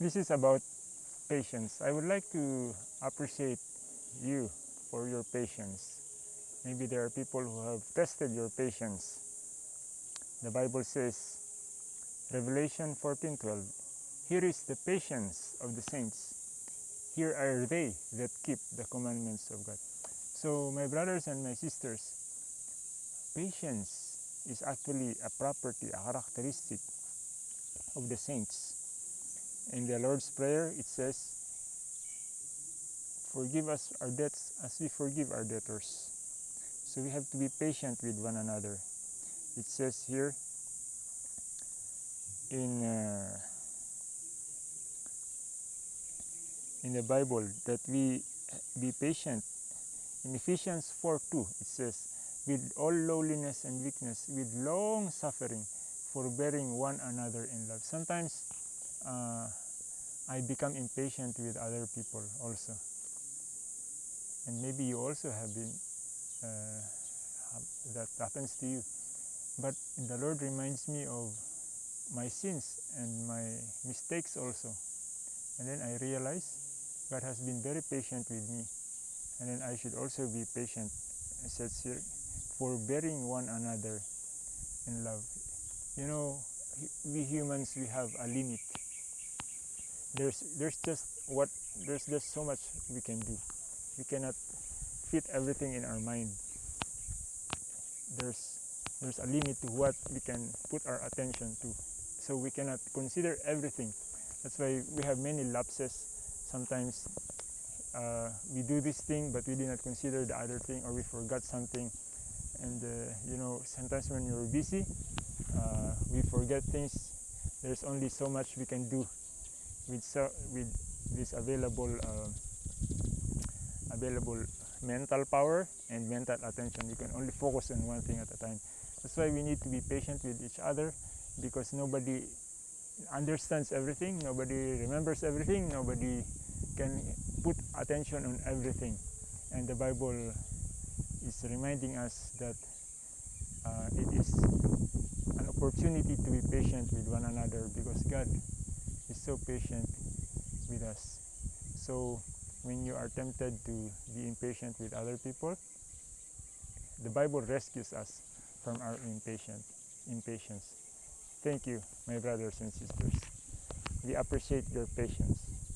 this is about patience. I would like to appreciate you for your patience. Maybe there are people who have tested your patience. The Bible says, Revelation 14:12, Here is the patience of the saints. Here are they that keep the commandments of God. So, my brothers and my sisters, patience is actually a property, a characteristic of the saints. In the Lord's Prayer, it says, Forgive us our debts as we forgive our debtors. So we have to be patient with one another. It says here in uh, in the Bible that we be patient. In Ephesians 4 2, it says, with all lowliness and weakness, with long suffering, forbearing one another in love. Sometimes uh, I become impatient with other people also. And maybe you also have been, uh, that happens to you. But the Lord reminds me of my sins and my mistakes also. And then I realize God has been very patient with me. And then I should also be patient, it says forbearing one another in love. You know, we humans, we have a limit. There's, there's just what, there's just so much we can do. We cannot fit everything in our mind. There's, there's a limit to what we can put our attention to. So we cannot consider everything. That's why we have many lapses. Sometimes uh, we do this thing, but we did not consider the other thing, or we forgot something. And uh, you know, sometimes when you're busy, uh, we forget things. There's only so much we can do with with this available uh, available mental power and mental attention. You can only focus on one thing at a time. That's why we need to be patient with each other because nobody understands everything, nobody remembers everything, nobody can put attention on everything. And the Bible is reminding us that uh, it is an opportunity to be patient with one another because God is so patient with us. So when you are tempted to be impatient with other people, the Bible rescues us from our impatient, impatience. Thank you, my brothers and sisters. We appreciate your patience.